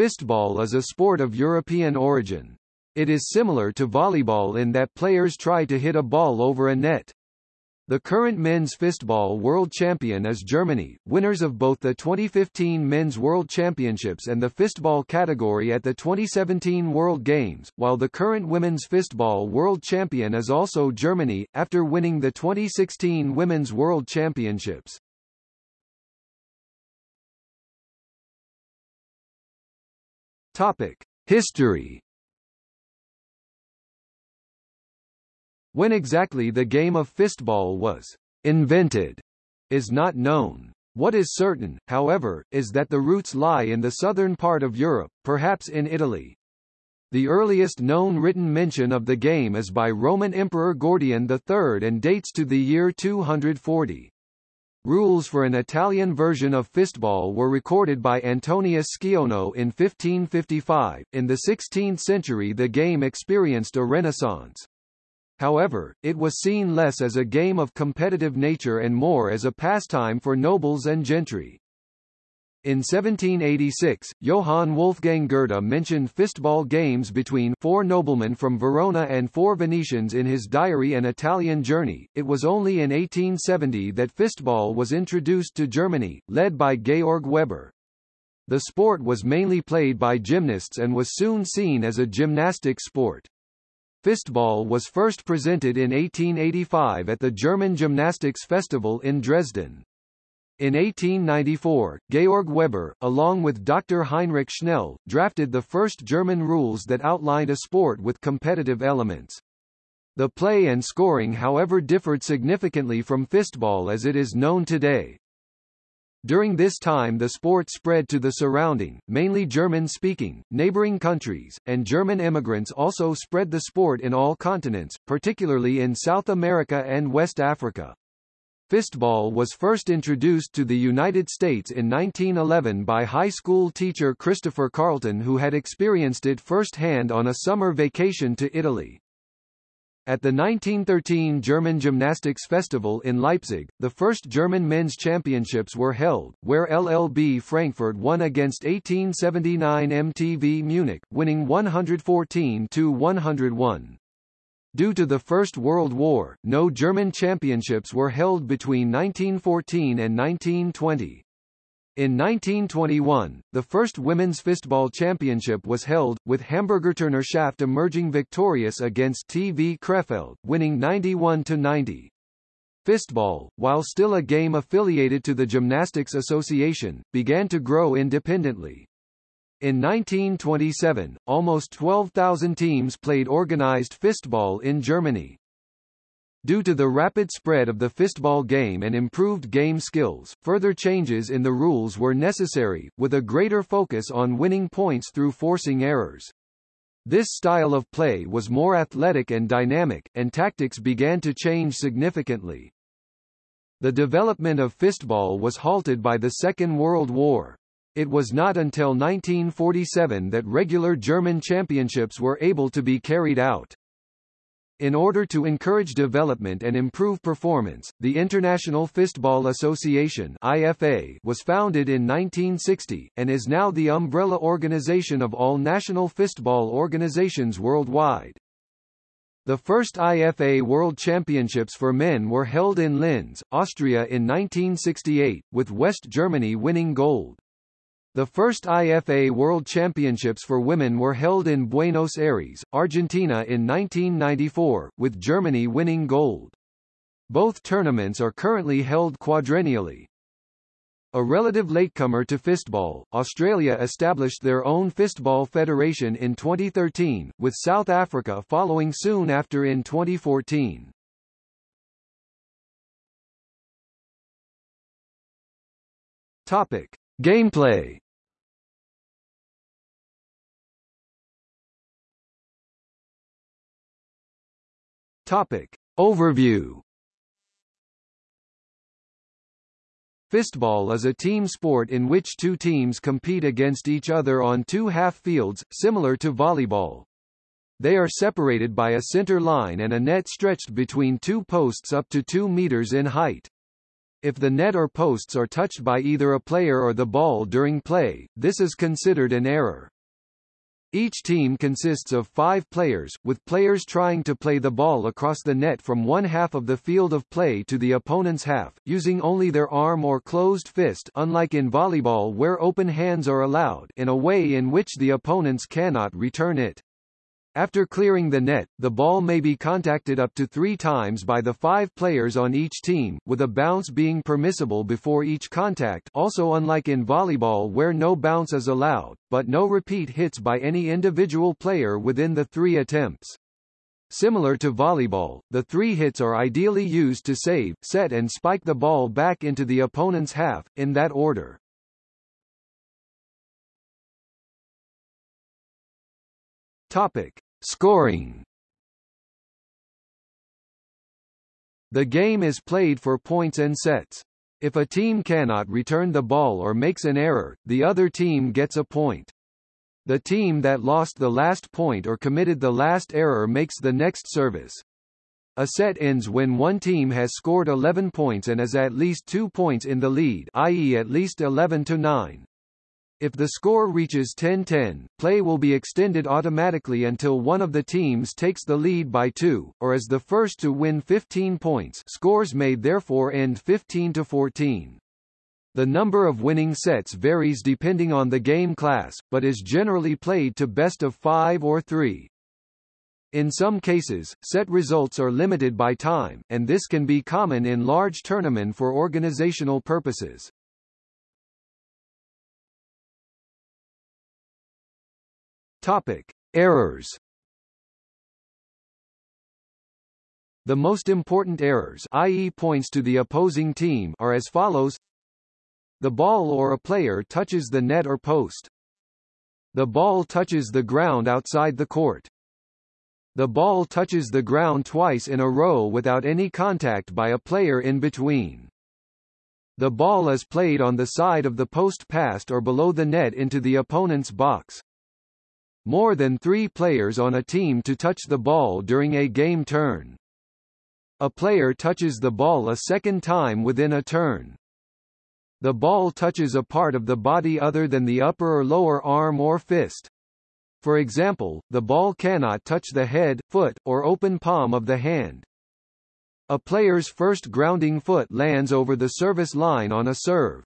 Fistball is a sport of European origin. It is similar to volleyball in that players try to hit a ball over a net. The current men's fistball world champion is Germany, winners of both the 2015 Men's World Championships and the fistball category at the 2017 World Games, while the current women's fistball world champion is also Germany, after winning the 2016 Women's World Championships. Topic: History When exactly the game of fistball was invented is not known. What is certain, however, is that the roots lie in the southern part of Europe, perhaps in Italy. The earliest known written mention of the game is by Roman Emperor Gordian III and dates to the year 240. Rules for an Italian version of fistball were recorded by Antonius Scaino in 1555. In the 16th century the game experienced a renaissance. However, it was seen less as a game of competitive nature and more as a pastime for nobles and gentry. In 1786, Johann Wolfgang Goethe mentioned fistball games between four noblemen from Verona and four Venetians in his diary An Italian Journey. It was only in 1870 that fistball was introduced to Germany, led by Georg Weber. The sport was mainly played by gymnasts and was soon seen as a gymnastic sport. Fistball was first presented in 1885 at the German Gymnastics Festival in Dresden. In 1894, Georg Weber, along with Dr. Heinrich Schnell, drafted the first German rules that outlined a sport with competitive elements. The play and scoring however differed significantly from fistball as it is known today. During this time the sport spread to the surrounding, mainly German-speaking, neighboring countries, and German immigrants also spread the sport in all continents, particularly in South America and West Africa. Fistball was first introduced to the United States in 1911 by high school teacher Christopher Carlton who had experienced it firsthand on a summer vacation to Italy. At the 1913 German Gymnastics Festival in Leipzig, the first German men's championships were held, where LLB Frankfurt won against 1879 MTV Munich, winning 114-101. Due to the First World War, no German championships were held between 1914 and 1920. In 1921, the first women's fistball championship was held, with Hamburger Turnerschaft emerging victorious against TV Krefeld, winning 91-90. Fistball, while still a game affiliated to the Gymnastics Association, began to grow independently. In 1927, almost 12,000 teams played organized fistball in Germany. Due to the rapid spread of the fistball game and improved game skills, further changes in the rules were necessary, with a greater focus on winning points through forcing errors. This style of play was more athletic and dynamic, and tactics began to change significantly. The development of fistball was halted by the Second World War. It was not until 1947 that regular German championships were able to be carried out. In order to encourage development and improve performance, the International Fistball Association IFA was founded in 1960, and is now the umbrella organization of all national fistball organizations worldwide. The first IFA World Championships for men were held in Linz, Austria in 1968, with West Germany winning gold. The first IFA World Championships for women were held in Buenos Aires, Argentina in 1994, with Germany winning gold. Both tournaments are currently held quadrennially. A relative latecomer to fistball, Australia established their own fistball federation in 2013, with South Africa following soon after in 2014. Topic. Gameplay Topic. Overview Fistball is a team sport in which two teams compete against each other on two half fields, similar to volleyball. They are separated by a center line and a net stretched between two posts up to 2 meters in height. If the net or posts are touched by either a player or the ball during play, this is considered an error. Each team consists of five players, with players trying to play the ball across the net from one half of the field of play to the opponent's half, using only their arm or closed fist unlike in volleyball where open hands are allowed in a way in which the opponents cannot return it. After clearing the net, the ball may be contacted up to three times by the five players on each team, with a bounce being permissible before each contact also unlike in volleyball where no bounce is allowed, but no repeat hits by any individual player within the three attempts. Similar to volleyball, the three hits are ideally used to save, set and spike the ball back into the opponent's half, in that order. Topic: Scoring. The game is played for points and sets. If a team cannot return the ball or makes an error, the other team gets a point. The team that lost the last point or committed the last error makes the next service. A set ends when one team has scored 11 points and is at least 2 points in the lead i.e. at least 11 to 9. If the score reaches 10-10, play will be extended automatically until one of the teams takes the lead by 2, or is the first to win 15 points scores may therefore end 15-14. The number of winning sets varies depending on the game class, but is generally played to best of 5 or 3. In some cases, set results are limited by time, and this can be common in large tournament for organizational purposes. Topic: Errors. The most important errors i.e. points to the opposing team are as follows The ball or a player touches the net or post. The ball touches the ground outside the court. The ball touches the ground twice in a row without any contact by a player in between. The ball is played on the side of the post past or below the net into the opponent's box. More than three players on a team to touch the ball during a game turn. A player touches the ball a second time within a turn. The ball touches a part of the body other than the upper or lower arm or fist. For example, the ball cannot touch the head, foot, or open palm of the hand. A player's first grounding foot lands over the service line on a serve.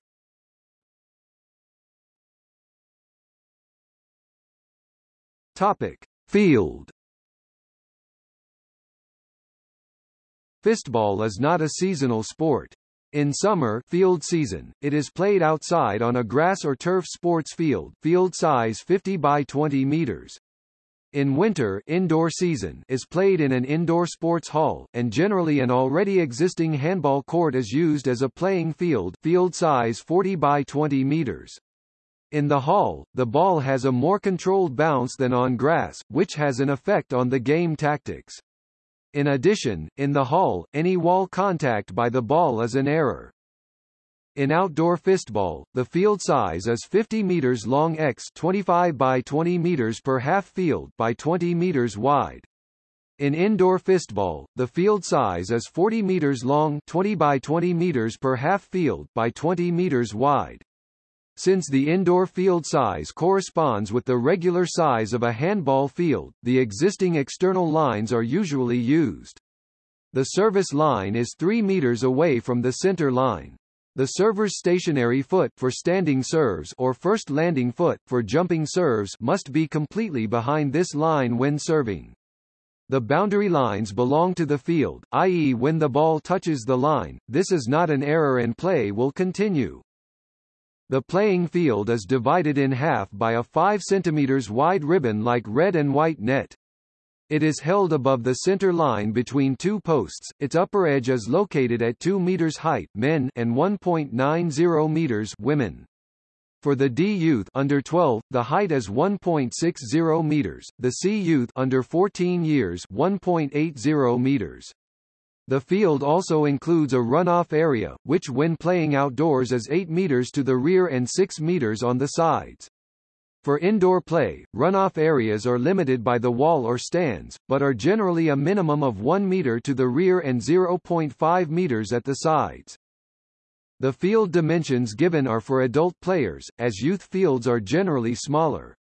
Topic: Field. Fistball is not a seasonal sport. In summer field season, it is played outside on a grass or turf sports field field size 50 by 20 meters. In winter indoor season is played in an indoor sports hall, and generally an already existing handball court is used as a playing field field size 40 by 20 meters. In the hall, the ball has a more controlled bounce than on grass, which has an effect on the game tactics. In addition, in the hall, any wall contact by the ball is an error. In outdoor fistball, the field size is 50 meters long x 25 by 20 meters per half field by 20 meters wide. In indoor fistball, the field size is 40 meters long 20 by 20 meters per half field by 20 meters wide. Since the indoor field size corresponds with the regular size of a handball field, the existing external lines are usually used. The service line is 3 meters away from the center line. The server's stationary foot for standing serves or first landing foot for jumping serves must be completely behind this line when serving. The boundary lines belong to the field, i.e. when the ball touches the line, this is not an error and play will continue. The playing field is divided in half by a 5 cm wide ribbon like red and white net. It is held above the center line between two posts. Its upper edge is located at 2 meters height men and 1.90 meters women. For the D youth under 12, the height is 1.60 meters, the C youth under 14 years 1.80 meters. The field also includes a runoff area, which when playing outdoors is 8 meters to the rear and 6 meters on the sides. For indoor play, runoff areas are limited by the wall or stands, but are generally a minimum of 1 meter to the rear and 0.5 meters at the sides. The field dimensions given are for adult players, as youth fields are generally smaller.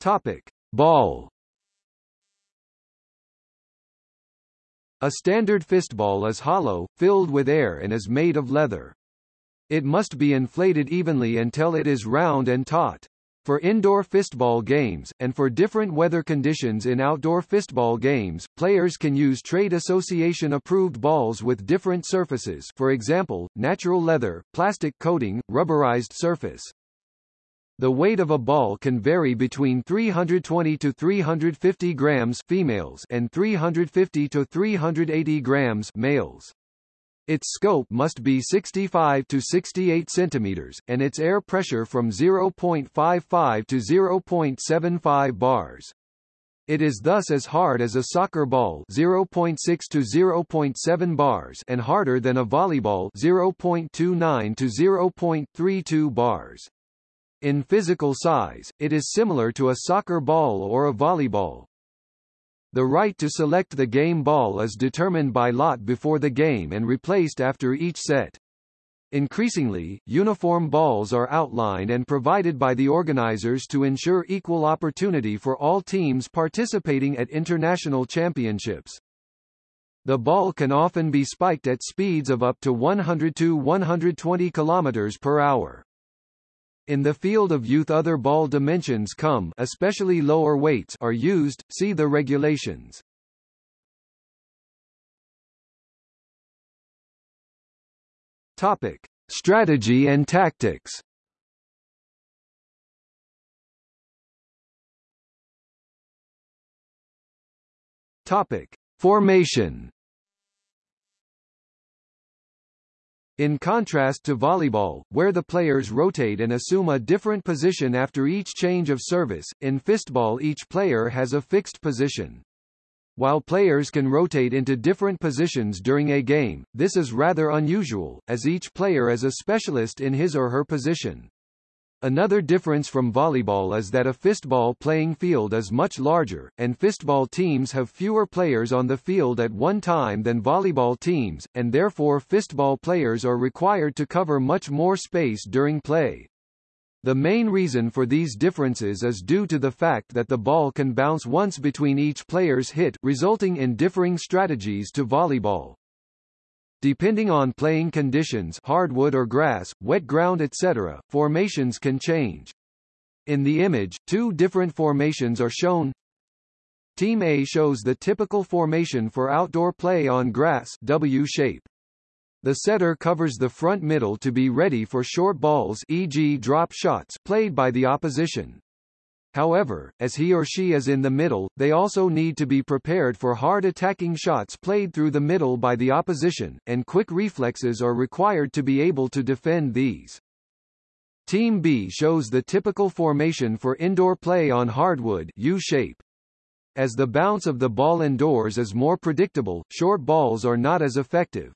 Topic: Ball. A standard fistball is hollow, filled with air and is made of leather. It must be inflated evenly until it is round and taut. For indoor fistball games, and for different weather conditions in outdoor fistball games, players can use trade association-approved balls with different surfaces for example, natural leather, plastic coating, rubberized surface. The weight of a ball can vary between 320 to 350 grams females and 350 to 380 grams males. Its scope must be 65 to 68 centimeters, and its air pressure from 0.55 to 0.75 bars. It is thus as hard as a soccer ball 0.6 to 0.7 bars and harder than a volleyball 0.29 to 0.32 bars. In physical size, it is similar to a soccer ball or a volleyball. The right to select the game ball is determined by lot before the game and replaced after each set. Increasingly, uniform balls are outlined and provided by the organizers to ensure equal opportunity for all teams participating at international championships. The ball can often be spiked at speeds of up to 100 to 120 km per hour. In the field of youth other ball dimensions come especially lower weights are used, see the regulations. Topic. Strategy and tactics Topic. Formation In contrast to volleyball, where the players rotate and assume a different position after each change of service, in fistball each player has a fixed position. While players can rotate into different positions during a game, this is rather unusual, as each player is a specialist in his or her position. Another difference from volleyball is that a fistball playing field is much larger, and fistball teams have fewer players on the field at one time than volleyball teams, and therefore fistball players are required to cover much more space during play. The main reason for these differences is due to the fact that the ball can bounce once between each player's hit resulting in differing strategies to volleyball. Depending on playing conditions hardwood or grass, wet ground etc., formations can change. In the image, two different formations are shown. Team A shows the typical formation for outdoor play on grass W shape. The setter covers the front middle to be ready for short balls e.g. drop shots played by the opposition. However, as he or she is in the middle, they also need to be prepared for hard attacking shots played through the middle by the opposition, and quick reflexes are required to be able to defend these. Team B shows the typical formation for indoor play on hardwood U-shape. As the bounce of the ball indoors is more predictable, short balls are not as effective.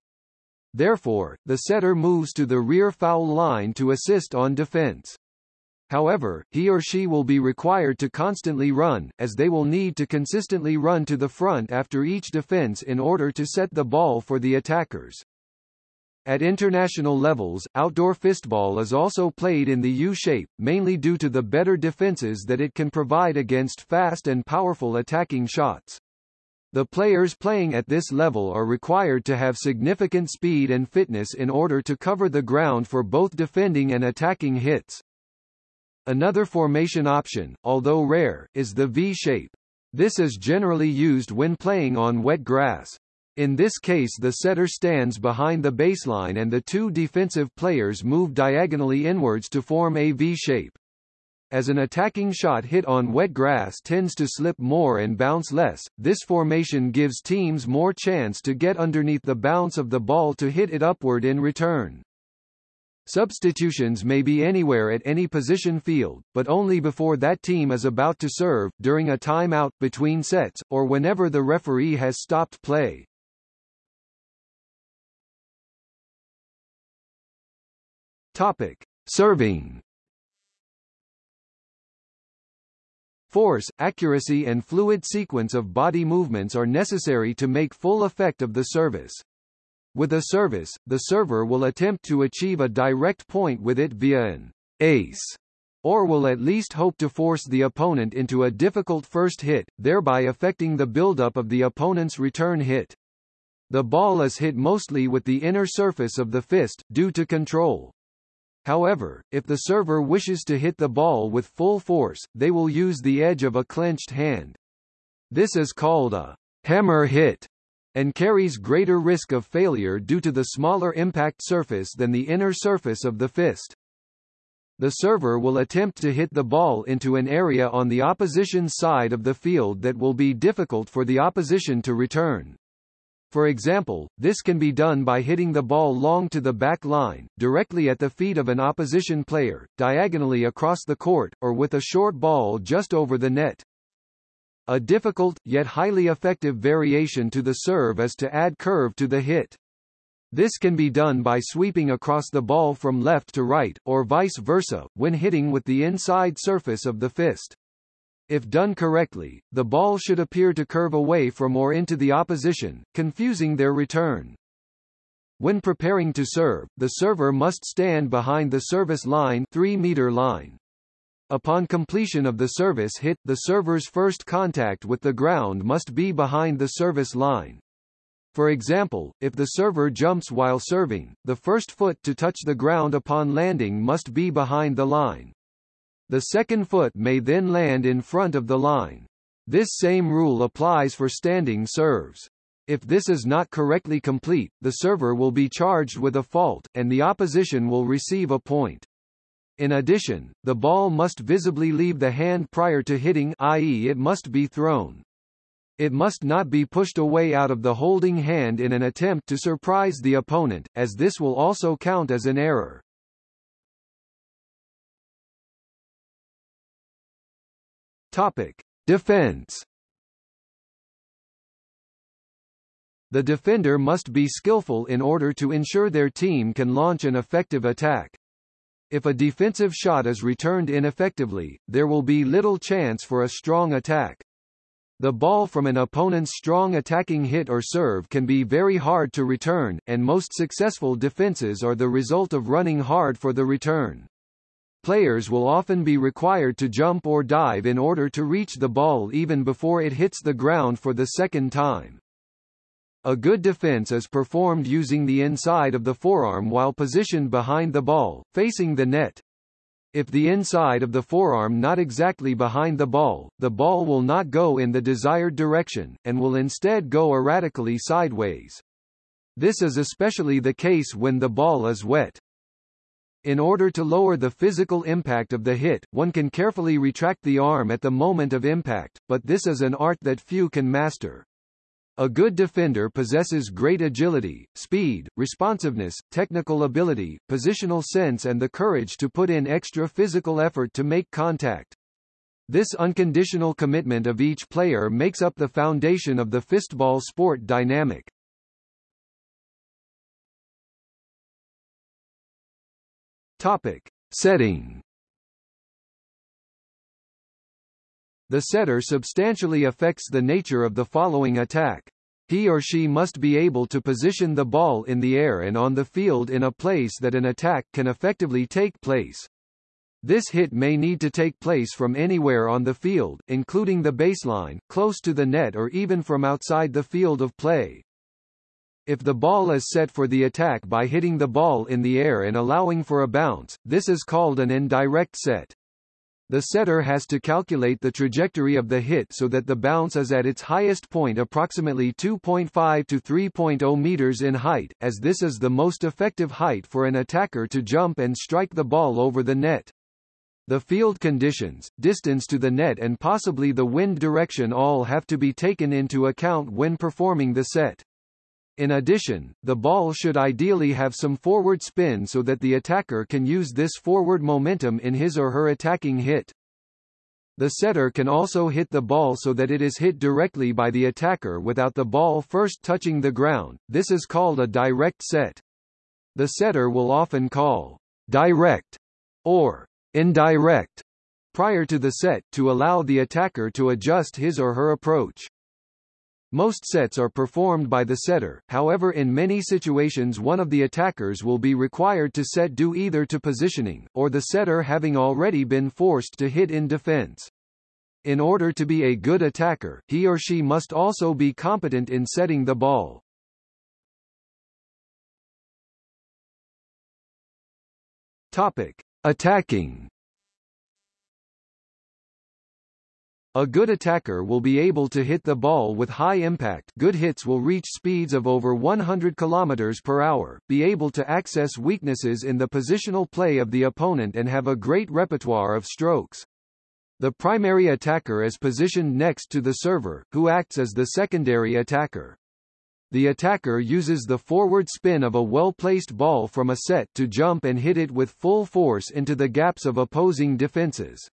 Therefore, the setter moves to the rear foul line to assist on defense. However, he or she will be required to constantly run, as they will need to consistently run to the front after each defense in order to set the ball for the attackers. At international levels, outdoor fistball is also played in the U-shape, mainly due to the better defenses that it can provide against fast and powerful attacking shots. The players playing at this level are required to have significant speed and fitness in order to cover the ground for both defending and attacking hits. Another formation option, although rare, is the V-shape. This is generally used when playing on wet grass. In this case the setter stands behind the baseline and the two defensive players move diagonally inwards to form a V-shape. As an attacking shot hit on wet grass tends to slip more and bounce less, this formation gives teams more chance to get underneath the bounce of the ball to hit it upward in return. Substitutions may be anywhere at any position field, but only before that team is about to serve, during a timeout, between sets, or whenever the referee has stopped play. Topic. Serving Force, accuracy and fluid sequence of body movements are necessary to make full effect of the service. With a service, the server will attempt to achieve a direct point with it via an ace, or will at least hope to force the opponent into a difficult first hit, thereby affecting the buildup of the opponent's return hit. The ball is hit mostly with the inner surface of the fist, due to control. However, if the server wishes to hit the ball with full force, they will use the edge of a clenched hand. This is called a hammer hit and carries greater risk of failure due to the smaller impact surface than the inner surface of the fist. The server will attempt to hit the ball into an area on the opposition side of the field that will be difficult for the opposition to return. For example, this can be done by hitting the ball long to the back line, directly at the feet of an opposition player, diagonally across the court, or with a short ball just over the net. A difficult, yet highly effective variation to the serve is to add curve to the hit. This can be done by sweeping across the ball from left to right, or vice versa, when hitting with the inside surface of the fist. If done correctly, the ball should appear to curve away from or into the opposition, confusing their return. When preparing to serve, the server must stand behind the service line 3 meter line. Upon completion of the service hit, the server's first contact with the ground must be behind the service line. For example, if the server jumps while serving, the first foot to touch the ground upon landing must be behind the line. The second foot may then land in front of the line. This same rule applies for standing serves. If this is not correctly complete, the server will be charged with a fault, and the opposition will receive a point. In addition, the ball must visibly leave the hand prior to hitting i.e. it must be thrown. It must not be pushed away out of the holding hand in an attempt to surprise the opponent, as this will also count as an error. Topic: Defense. The defender must be skillful in order to ensure their team can launch an effective attack. If a defensive shot is returned ineffectively, there will be little chance for a strong attack. The ball from an opponent's strong attacking hit or serve can be very hard to return, and most successful defenses are the result of running hard for the return. Players will often be required to jump or dive in order to reach the ball even before it hits the ground for the second time. A good defense is performed using the inside of the forearm while positioned behind the ball, facing the net. If the inside of the forearm not exactly behind the ball, the ball will not go in the desired direction, and will instead go erratically sideways. This is especially the case when the ball is wet. In order to lower the physical impact of the hit, one can carefully retract the arm at the moment of impact, but this is an art that few can master. A good defender possesses great agility, speed, responsiveness, technical ability, positional sense and the courage to put in extra physical effort to make contact. This unconditional commitment of each player makes up the foundation of the fistball sport dynamic. Topic. Setting The setter substantially affects the nature of the following attack. He or she must be able to position the ball in the air and on the field in a place that an attack can effectively take place. This hit may need to take place from anywhere on the field, including the baseline, close to the net or even from outside the field of play. If the ball is set for the attack by hitting the ball in the air and allowing for a bounce, this is called an indirect set. The setter has to calculate the trajectory of the hit so that the bounce is at its highest point approximately 2.5 to 3.0 meters in height, as this is the most effective height for an attacker to jump and strike the ball over the net. The field conditions, distance to the net and possibly the wind direction all have to be taken into account when performing the set. In addition, the ball should ideally have some forward spin so that the attacker can use this forward momentum in his or her attacking hit. The setter can also hit the ball so that it is hit directly by the attacker without the ball first touching the ground, this is called a direct set. The setter will often call direct or indirect prior to the set, to allow the attacker to adjust his or her approach. Most sets are performed by the setter, however in many situations one of the attackers will be required to set due either to positioning, or the setter having already been forced to hit in defense. In order to be a good attacker, he or she must also be competent in setting the ball. Topic. Attacking A good attacker will be able to hit the ball with high impact good hits will reach speeds of over 100 km per hour, be able to access weaknesses in the positional play of the opponent and have a great repertoire of strokes. The primary attacker is positioned next to the server, who acts as the secondary attacker. The attacker uses the forward spin of a well-placed ball from a set to jump and hit it with full force into the gaps of opposing defenses.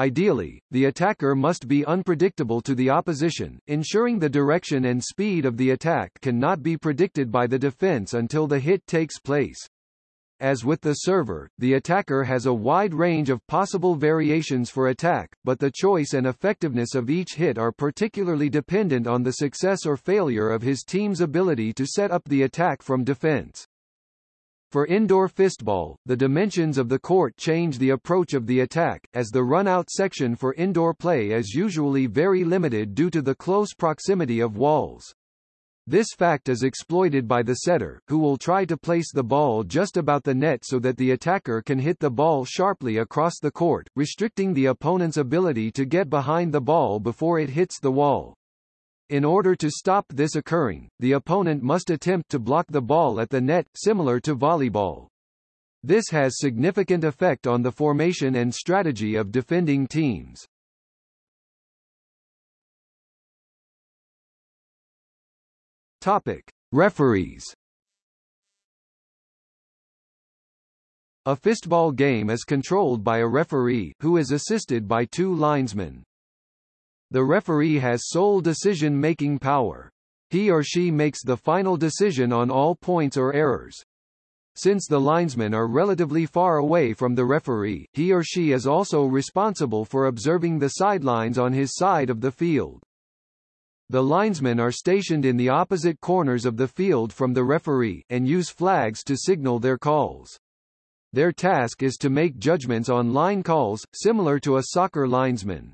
Ideally, the attacker must be unpredictable to the opposition, ensuring the direction and speed of the attack cannot be predicted by the defense until the hit takes place. As with the server, the attacker has a wide range of possible variations for attack, but the choice and effectiveness of each hit are particularly dependent on the success or failure of his team's ability to set up the attack from defense. For indoor fistball, the dimensions of the court change the approach of the attack, as the run-out section for indoor play is usually very limited due to the close proximity of walls. This fact is exploited by the setter, who will try to place the ball just about the net so that the attacker can hit the ball sharply across the court, restricting the opponent's ability to get behind the ball before it hits the wall. In order to stop this occurring, the opponent must attempt to block the ball at the net, similar to volleyball. This has significant effect on the formation and strategy of defending teams. Topic: Referees. A fistball game is controlled by a referee, who is assisted by two linesmen. The referee has sole decision-making power. He or she makes the final decision on all points or errors. Since the linesmen are relatively far away from the referee, he or she is also responsible for observing the sidelines on his side of the field. The linesmen are stationed in the opposite corners of the field from the referee, and use flags to signal their calls. Their task is to make judgments on line calls, similar to a soccer linesman.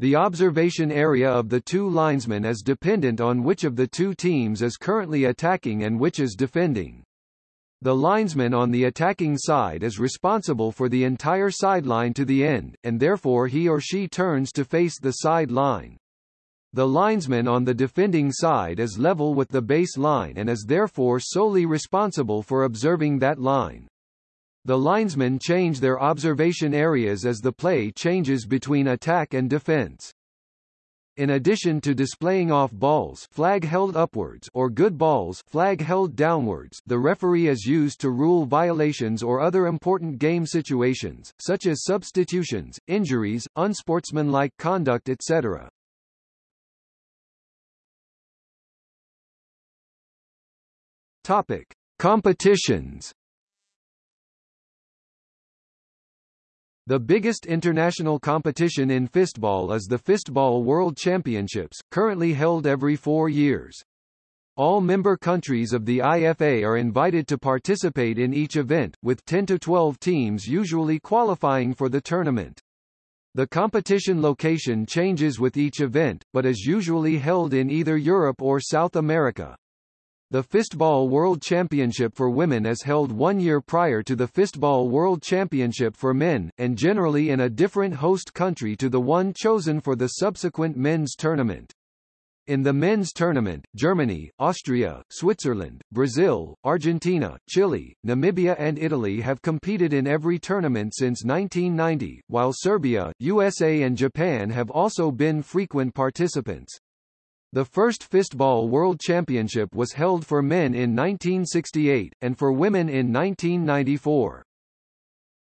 The observation area of the two linesmen is dependent on which of the two teams is currently attacking and which is defending. The linesman on the attacking side is responsible for the entire sideline to the end, and therefore he or she turns to face the sideline. The linesman on the defending side is level with the base line and is therefore solely responsible for observing that line. The linesmen change their observation areas as the play changes between attack and defense. In addition to displaying off balls flag held upwards or good balls flag held downwards, the referee is used to rule violations or other important game situations, such as substitutions, injuries, unsportsmanlike conduct etc. Topic: Competitions The biggest international competition in fistball is the Fistball World Championships, currently held every four years. All member countries of the IFA are invited to participate in each event, with 10 to 12 teams usually qualifying for the tournament. The competition location changes with each event, but is usually held in either Europe or South America. The Fistball World Championship for women is held one year prior to the Fistball World Championship for men, and generally in a different host country to the one chosen for the subsequent men's tournament. In the men's tournament, Germany, Austria, Switzerland, Brazil, Argentina, Chile, Namibia and Italy have competed in every tournament since 1990, while Serbia, USA and Japan have also been frequent participants. The first Fistball World Championship was held for men in 1968, and for women in 1994.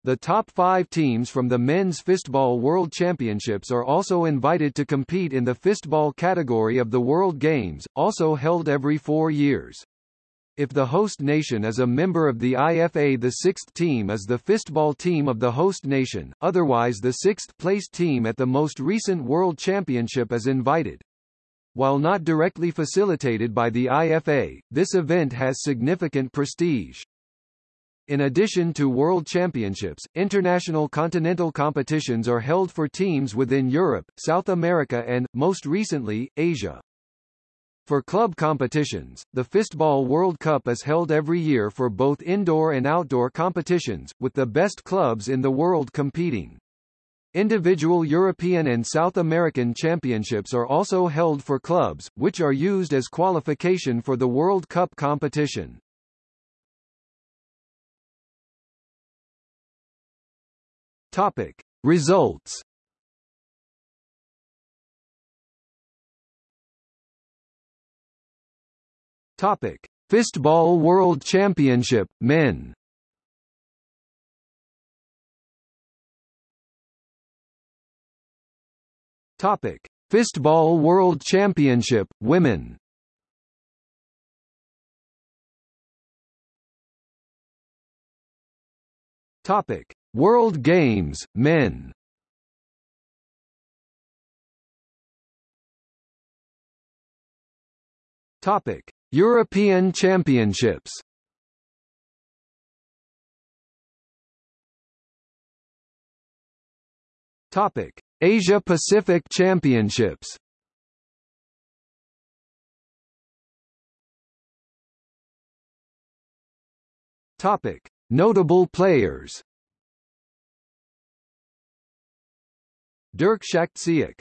The top five teams from the Men's Fistball World Championships are also invited to compete in the fistball category of the World Games, also held every four years. If the host nation is a member of the IFA the sixth team is the fistball team of the host nation, otherwise the sixth-placed team at the most recent World Championship is invited. While not directly facilitated by the IFA, this event has significant prestige. In addition to World Championships, international continental competitions are held for teams within Europe, South America and, most recently, Asia. For club competitions, the Fistball World Cup is held every year for both indoor and outdoor competitions, with the best clubs in the world competing. Individual European and South American championships are also held for clubs, which are used as qualification for the World Cup competition. Topic. Results Topic: Fistball World Championship Men. Topic: Fistball World Championship Women. Topic: World Games Men. Topic: European Championships. Topic: Asia Pacific Championships. Topic: Notable players. Dirk Schachtsiek